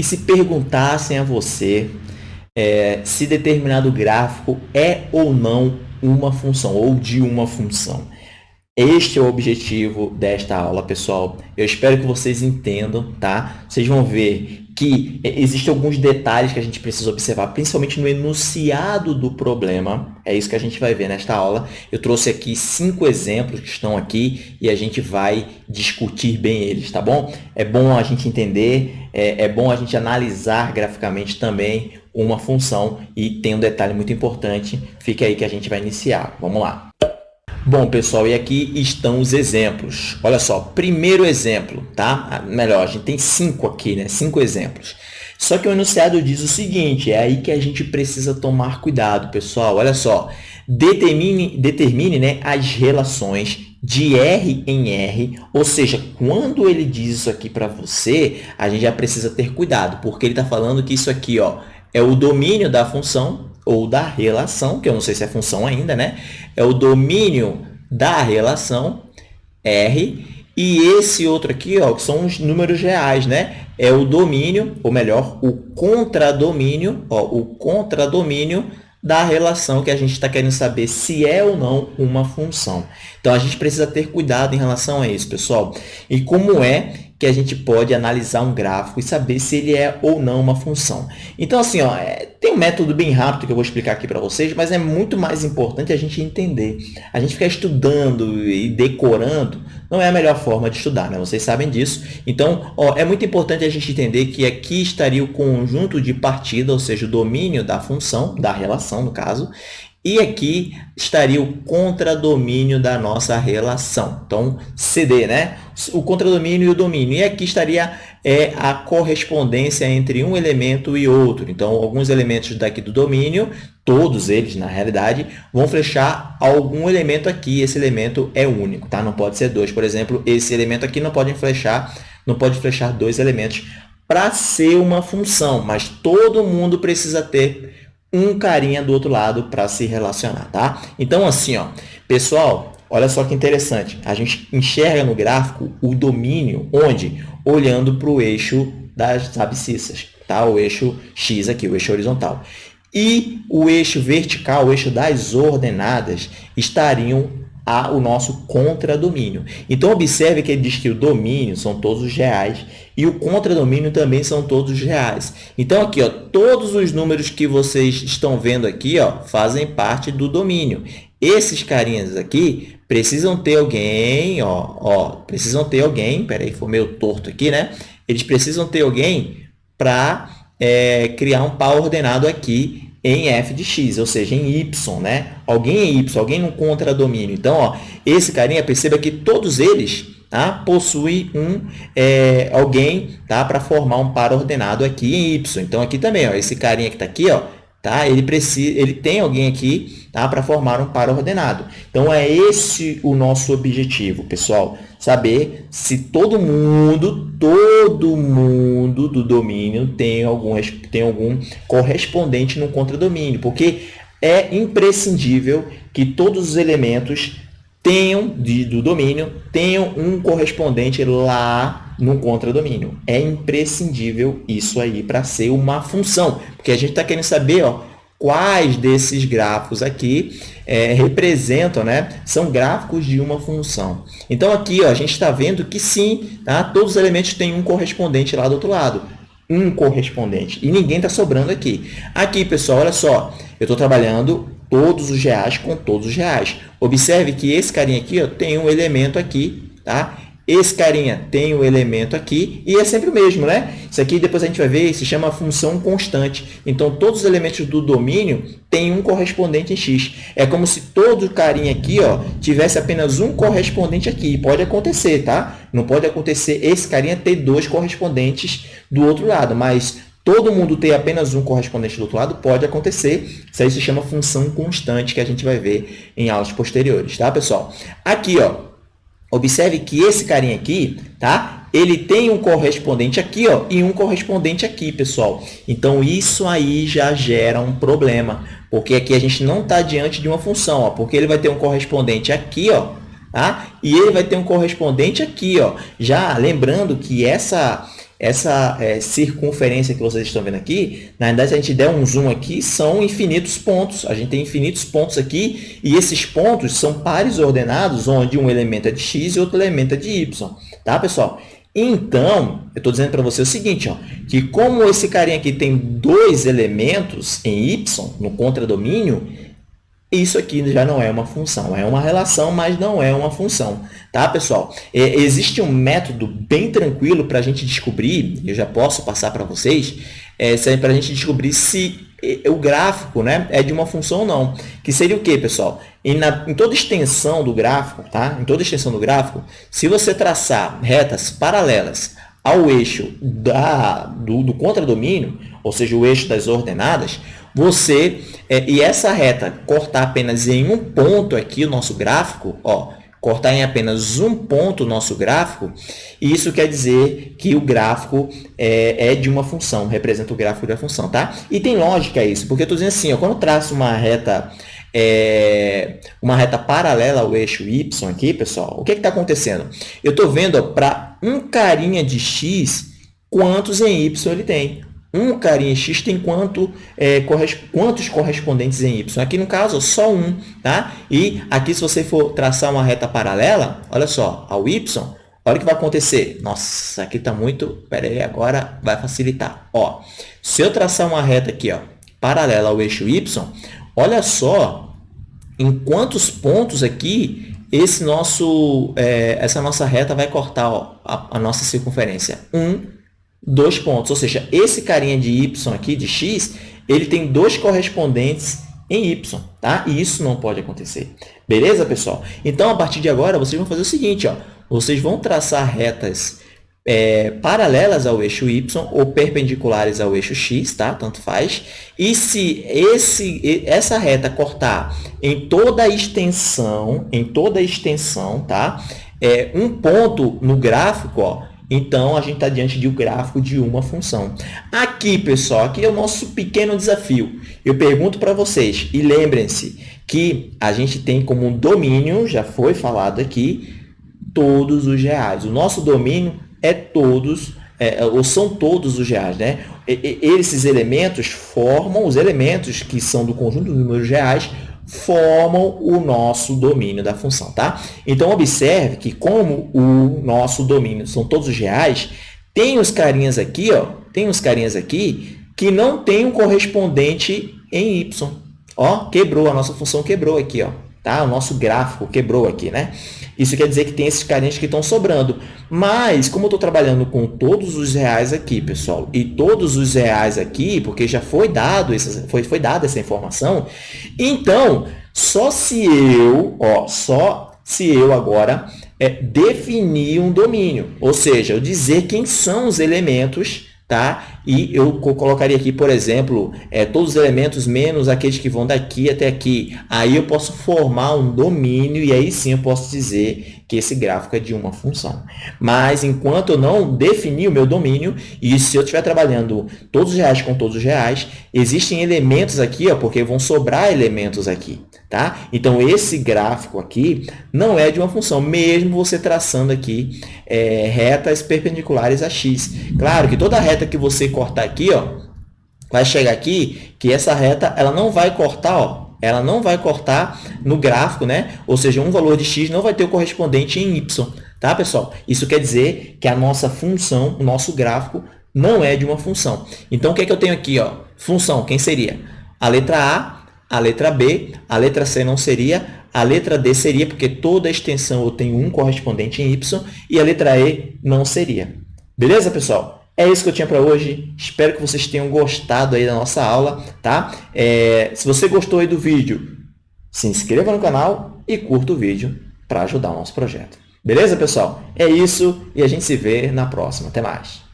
E se perguntassem a você é, se determinado gráfico é ou não uma função, ou de uma função. Este é o objetivo desta aula, pessoal. Eu espero que vocês entendam, tá? Vocês vão ver que existem alguns detalhes que a gente precisa observar, principalmente no enunciado do problema. É isso que a gente vai ver nesta aula. Eu trouxe aqui cinco exemplos que estão aqui e a gente vai discutir bem eles, tá bom? É bom a gente entender, é, é bom a gente analisar graficamente também uma função e tem um detalhe muito importante. Fica aí que a gente vai iniciar. Vamos lá. Bom, pessoal, e aqui estão os exemplos. Olha só, primeiro exemplo, tá? Ah, melhor, a gente tem cinco aqui, né? Cinco exemplos. Só que o enunciado diz o seguinte, é aí que a gente precisa tomar cuidado, pessoal. Olha só, determine, determine né, as relações de R em R, ou seja, quando ele diz isso aqui para você, a gente já precisa ter cuidado, porque ele está falando que isso aqui ó, é o domínio da função, ou da relação, que eu não sei se é função ainda, né? É o domínio da relação R. E esse outro aqui, ó, que são os números reais, né? É o domínio, ou melhor, o contradomínio, ó, o contradomínio da relação que a gente está querendo saber se é ou não uma função. Então, a gente precisa ter cuidado em relação a isso, pessoal. E como é que a gente pode analisar um gráfico e saber se ele é ou não uma função. Então, assim, ó, é, tem um método bem rápido que eu vou explicar aqui para vocês, mas é muito mais importante a gente entender. A gente ficar estudando e decorando não é a melhor forma de estudar, né? Vocês sabem disso. Então, ó, é muito importante a gente entender que aqui estaria o conjunto de partida, ou seja, o domínio da função, da relação, no caso, e aqui estaria o contradomínio da nossa relação. Então, CD, né? O contradomínio e o domínio. E aqui estaria é, a correspondência entre um elemento e outro. Então, alguns elementos daqui do domínio, todos eles, na realidade, vão flechar algum elemento aqui. Esse elemento é único, tá? Não pode ser dois. Por exemplo, esse elemento aqui não pode flechar, não pode flechar dois elementos para ser uma função, mas todo mundo precisa ter um carinha do outro lado para se relacionar, tá? Então, assim, ó, pessoal, olha só que interessante. A gente enxerga no gráfico o domínio onde? Olhando para o eixo das abscissas, tá? O eixo X aqui, o eixo horizontal. E o eixo vertical, o eixo das ordenadas, estariam a, o nosso contradomínio. Então, observe que ele diz que o domínio são todos os reais e o contradomínio também são todos os reais. Então, aqui, ó, todos os números que vocês estão vendo aqui ó, fazem parte do domínio. Esses carinhas aqui precisam ter alguém, ó, ó, precisam ter alguém, peraí, foi meio torto aqui, né? Eles precisam ter alguém para é, criar um par ordenado aqui em f de x, ou seja, em y, né? Alguém em y, alguém no contradomínio. Então, ó, esse carinha, perceba que todos eles tá, possuem um, é, alguém tá, para formar um par ordenado aqui em y. Então, aqui também, ó, esse carinha que está aqui, ó, tá, ele, precisa, ele tem alguém aqui tá, para formar um par ordenado. Então, é esse o nosso objetivo, pessoal. Saber se todo mundo, todo mundo do domínio tem algum, tem algum correspondente no contradomínio, porque é imprescindível que todos os elementos tenham, de, do domínio, tenham um correspondente lá no contradomínio. É imprescindível isso aí para ser uma função, porque a gente está querendo saber ó, quais desses gráficos aqui é, representam, né, são gráficos de uma função. Então, aqui ó, a gente está vendo que sim, tá? todos os elementos têm um correspondente lá do outro lado. Um correspondente. E ninguém está sobrando aqui. Aqui, pessoal, olha só. Eu estou trabalhando todos os reais com todos os reais. Observe que esse carinha aqui ó, tem um elemento aqui, tá? Esse carinha tem o um elemento aqui e é sempre o mesmo, né? Isso aqui depois a gente vai ver, se chama função constante. Então, todos os elementos do domínio têm um correspondente em x. É como se todo carinha aqui ó, tivesse apenas um correspondente aqui. Pode acontecer, tá? Não pode acontecer esse carinha ter dois correspondentes do outro lado, mas todo mundo ter apenas um correspondente do outro lado pode acontecer. Isso aí se chama função constante, que a gente vai ver em aulas posteriores, tá, pessoal? Aqui, ó, Observe que esse carinha aqui, tá? Ele tem um correspondente aqui, ó, e um correspondente aqui, pessoal. Então, isso aí já gera um problema, porque aqui a gente não está diante de uma função, ó, porque ele vai ter um correspondente aqui, ó, tá? E ele vai ter um correspondente aqui, ó. Já lembrando que essa essa é, circunferência que vocês estão vendo aqui, na verdade, se a gente der um zoom aqui, são infinitos pontos. A gente tem infinitos pontos aqui e esses pontos são pares ordenados, onde um elemento é de x e outro elemento é de y. Tá, pessoal? Então, eu estou dizendo para você o seguinte, ó, que como esse carinha aqui tem dois elementos em y, no contradomínio, isso aqui já não é uma função, é uma relação, mas não é uma função. Tá, pessoal? É, existe um método bem tranquilo para a gente descobrir, eu já posso passar para vocês, é, para a gente descobrir se o gráfico né, é de uma função ou não. Que seria o quê, pessoal? Em, na, em toda extensão do gráfico, tá? em toda extensão do gráfico, se você traçar retas paralelas ao eixo da, do, do contradomínio, ou seja, o eixo das ordenadas, você, é, e essa reta cortar apenas em um ponto aqui o nosso gráfico, ó, cortar em apenas um ponto o nosso gráfico, isso quer dizer que o gráfico é, é, de uma função, representa o gráfico da função, tá? E tem lógica isso, porque eu estou dizendo assim, ó, quando eu traço uma reta, é, uma reta paralela ao eixo y aqui, pessoal, o que está acontecendo? Eu estou vendo para um carinha de x, quantos em y ele tem. Um carinha x tem quanto, é, corres, quantos correspondentes em y? Aqui, no caso, só um. Tá? E aqui, se você for traçar uma reta paralela, olha só, ao y, olha o que vai acontecer. Nossa, aqui está muito... Espera aí, agora vai facilitar. Ó, se eu traçar uma reta aqui, ó, paralela ao eixo y, olha só em quantos pontos aqui esse nosso, é, essa nossa reta vai cortar ó, a, a nossa circunferência. 1, um, dois pontos. Ou seja, esse carinha de y aqui, de x, ele tem dois correspondentes em y, tá? E isso não pode acontecer. Beleza, pessoal? Então, a partir de agora, vocês vão fazer o seguinte, ó. Vocês vão traçar retas é, paralelas ao eixo y ou perpendiculares ao eixo x, tá? Tanto faz. E se esse, essa reta cortar em toda a extensão, em toda a extensão, tá? É, um ponto no gráfico, ó, então, a gente está diante de um gráfico de uma função. Aqui, pessoal, aqui é o nosso pequeno desafio. Eu pergunto para vocês, e lembrem-se que a gente tem como domínio, já foi falado aqui, todos os reais. O nosso domínio é todos, é, ou são todos os reais. Né? E, e, esses elementos formam, os elementos que são do conjunto dos números reais, formam o nosso domínio da função, tá? Então, observe que como o nosso domínio são todos os reais, tem os carinhas aqui, ó, tem os carinhas aqui que não tem um correspondente em y. Ó, quebrou, a nossa função quebrou aqui, ó. Tá? O nosso gráfico quebrou aqui, né? Isso quer dizer que tem esses carinhas que estão sobrando. Mas, como eu estou trabalhando com todos os reais aqui, pessoal, e todos os reais aqui, porque já foi dado essa, foi, foi dada essa informação, então, só se eu, ó, só se eu agora é, definir um domínio, ou seja, eu dizer quem são os elementos tá? E eu colocaria aqui, por exemplo, é, todos os elementos menos aqueles que vão daqui até aqui. Aí eu posso formar um domínio e aí sim eu posso dizer que esse gráfico é de uma função. Mas enquanto eu não definir o meu domínio, e se eu estiver trabalhando todos os reais com todos os reais, existem elementos aqui, ó, porque vão sobrar elementos aqui. Tá? Então, esse gráfico aqui não é de uma função, mesmo você traçando aqui é, retas perpendiculares a x. Claro que toda reta que você cortar aqui, ó, vai chegar aqui, que essa reta ela não vai cortar, ó, ela não vai cortar no gráfico, né? Ou seja, um valor de x não vai ter o correspondente em y, tá, pessoal? Isso quer dizer que a nossa função, o nosso gráfico, não é de uma função. Então, o que é que eu tenho aqui, ó? Função, quem seria? A letra A a letra B, a letra C não seria, a letra D seria, porque toda extensão eu tenho um correspondente em Y, e a letra E não seria. Beleza, pessoal? É isso que eu tinha para hoje. Espero que vocês tenham gostado aí da nossa aula, tá? É, se você gostou aí do vídeo, se inscreva no canal e curta o vídeo para ajudar o nosso projeto. Beleza, pessoal? É isso e a gente se vê na próxima. Até mais!